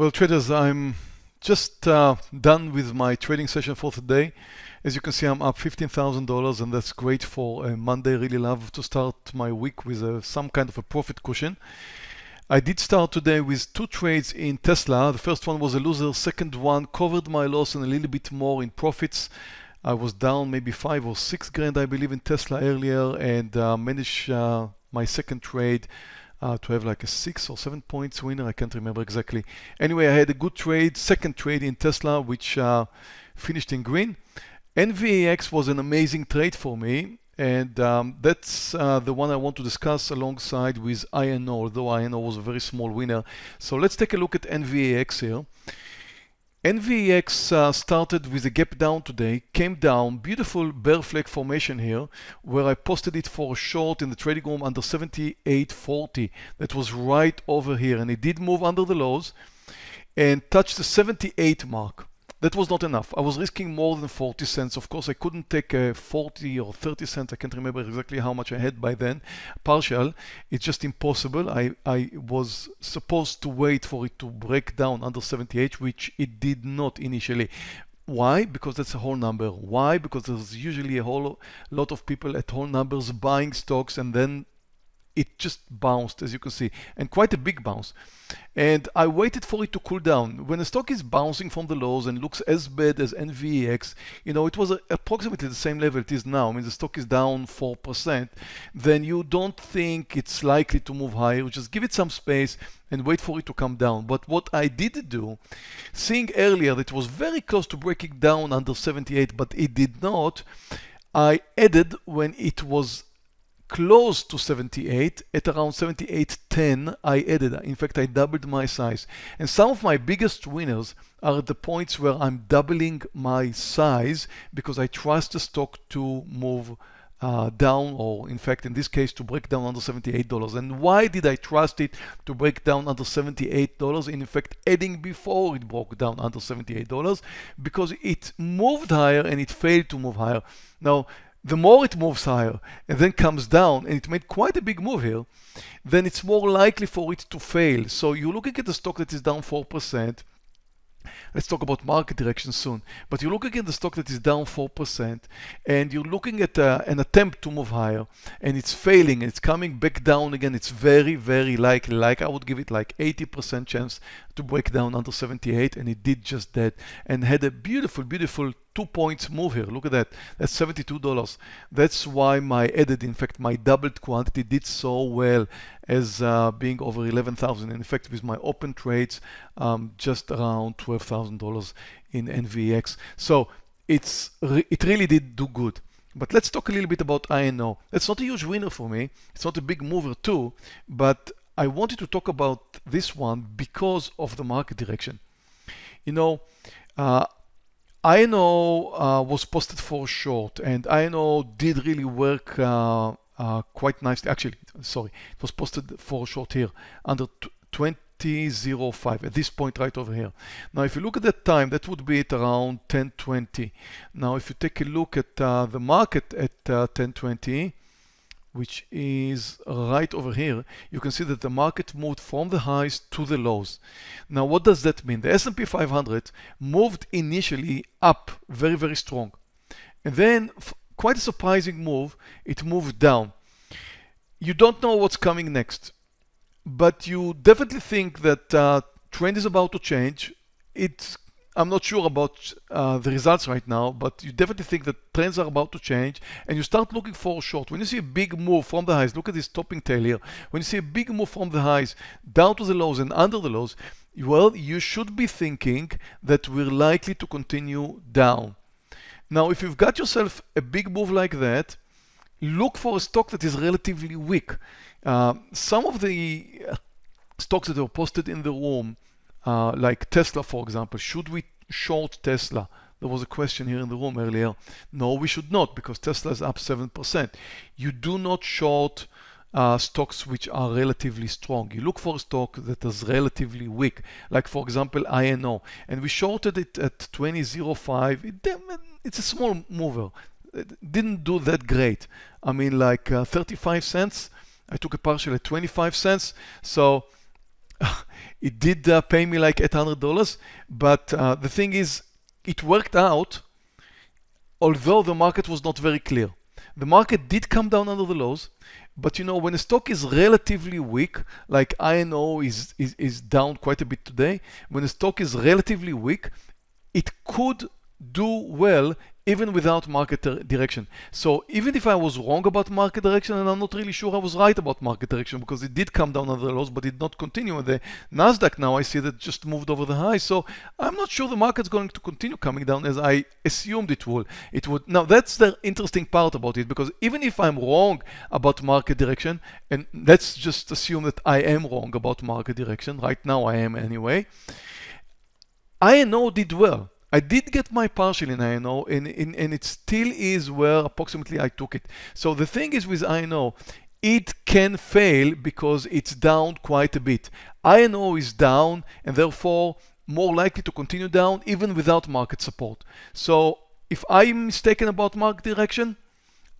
Well, traders, I'm just uh, done with my trading session for today. As you can see, I'm up $15,000 and that's great for a Monday. Really love to start my week with a, some kind of a profit cushion. I did start today with two trades in Tesla. The first one was a loser. Second one covered my loss and a little bit more in profits. I was down maybe five or six grand, I believe, in Tesla earlier and uh, managed uh, my second trade uh, to have like a six or seven points winner. I can't remember exactly. Anyway, I had a good trade, second trade in Tesla, which uh, finished in green. NVAX was an amazing trade for me. And um, that's uh, the one I want to discuss alongside with INO, although INO was a very small winner. So let's take a look at NVAX here. NVAX uh, started with a gap down today, came down, beautiful bear flag formation here, where I posted it for a short in the trading room under 78.40. That was right over here, and it did move under the lows and touched the 78 mark. That was not enough. I was risking more than 40 cents. Of course, I couldn't take a 40 or 30 cents. I can't remember exactly how much I had by then. Partial. It's just impossible. I, I was supposed to wait for it to break down under 78, which it did not initially. Why? Because that's a whole number. Why? Because there's usually a whole lot of people at whole numbers buying stocks and then it just bounced as you can see and quite a big bounce. And I waited for it to cool down. When a stock is bouncing from the lows and looks as bad as NVAX you know it was approximately the same level it is now. I mean the stock is down 4% then you don't think it's likely to move higher. Just give it some space and wait for it to come down. But what I did do seeing earlier that it was very close to breaking down under 78 but it did not I added when it was close to 78 at around 78.10 I added in fact I doubled my size. And some of my biggest winners are the points where I'm doubling my size because I trust the stock to move uh, down or in fact in this case to break down under $78 and why did I trust it to break down under $78 in fact adding before it broke down under $78 because it moved higher and it failed to move higher. Now the more it moves higher and then comes down, and it made quite a big move here, then it's more likely for it to fail. So you're looking at a stock that is down 4%, Let's talk about market direction soon. But you're looking at the stock that is down 4% and you're looking at uh, an attempt to move higher and it's failing and it's coming back down again. It's very, very likely, like I would give it like 80% chance to break down under 78 and it did just that and had a beautiful, beautiful two points move here. Look at that. That's $72. That's why my added, in fact, my doubled quantity did so well as uh, being over 11,000. In fact, with my open trades, um, just around $12,000 in NVAX. So it's re it really did do good. But let's talk a little bit about INO. It's not a huge winner for me. It's not a big mover too, but I wanted to talk about this one because of the market direction. You know, uh, INO uh, was posted for short and INO did really work uh, uh, quite nicely. Actually, sorry, it was posted for short here under 20.05 at this point right over here. Now, if you look at that time, that would be at around 10.20. Now, if you take a look at uh, the market at 10.20, uh, which is right over here, you can see that the market moved from the highs to the lows. Now, what does that mean? The S&P 500 moved initially up very, very strong. And then quite a surprising move, it moved down. You don't know what's coming next, but you definitely think that uh, trend is about to change. It's I'm not sure about uh, the results right now, but you definitely think that trends are about to change and you start looking for a short. When you see a big move from the highs, look at this topping tail here. When you see a big move from the highs down to the lows and under the lows, well, you should be thinking that we're likely to continue down. Now, if you've got yourself a big move like that, look for a stock that is relatively weak. Uh, some of the stocks that are posted in the room uh, like Tesla, for example, should we short Tesla? There was a question here in the room earlier. No, we should not because Tesla is up 7%. You do not short uh, stocks which are relatively strong. You look for a stock that is relatively weak, like for example INO, and we shorted it at 20.05. It, it's a small mover. It didn't do that great. I mean, like uh, 35 cents. I took a partial at 25 cents. So It did uh, pay me like $800, but uh, the thing is, it worked out, although the market was not very clear. The market did come down under the lows, but you know, when a stock is relatively weak, like INO is, is, is down quite a bit today, when a stock is relatively weak, it could do well even without market direction. So even if I was wrong about market direction, and I'm not really sure I was right about market direction because it did come down under the lows, but it did not continue. And the Nasdaq now I see that just moved over the high. So I'm not sure the market's going to continue coming down as I assumed it would. It would. Now that's the interesting part about it because even if I'm wrong about market direction, and let's just assume that I am wrong about market direction. Right now I am anyway. INO did well. I did get my partial in INO and, and, and it still is where approximately I took it. So the thing is with INO, it can fail because it's down quite a bit. INO is down and therefore more likely to continue down even without market support. So if I'm mistaken about market direction,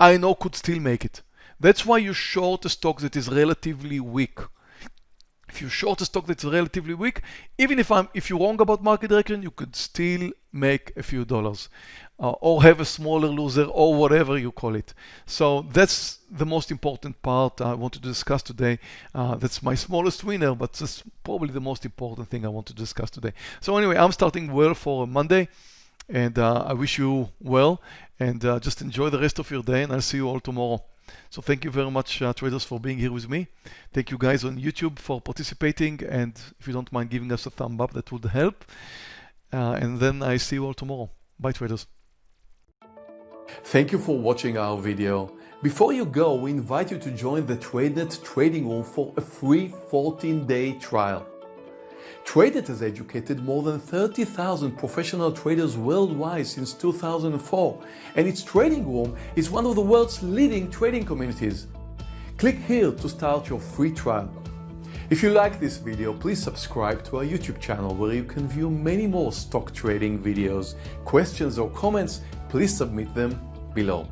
INO could still make it. That's why you short a stock that is relatively weak. If you short a stock that's relatively weak, even if I'm if you're wrong about market direction, you could still make a few dollars uh, or have a smaller loser or whatever you call it. So that's the most important part I want to discuss today. Uh, that's my smallest winner, but that's probably the most important thing I want to discuss today. So anyway, I'm starting well for Monday and uh, I wish you well and uh, just enjoy the rest of your day and I'll see you all tomorrow. So thank you very much, uh, traders, for being here with me. Thank you guys on YouTube for participating. And if you don't mind giving us a thumb up, that would help. Uh, and then I see you all tomorrow. Bye, traders. Thank you for watching our video. Before you go, we invite you to join the TradeNet trading room for a free 14-day trial. TradeNet has educated more than 30,000 professional traders worldwide since 2004, and its trading room is one of the world's leading trading communities. Click here to start your free trial. If you like this video, please subscribe to our YouTube channel where you can view many more stock trading videos. Questions or comments, please submit them below.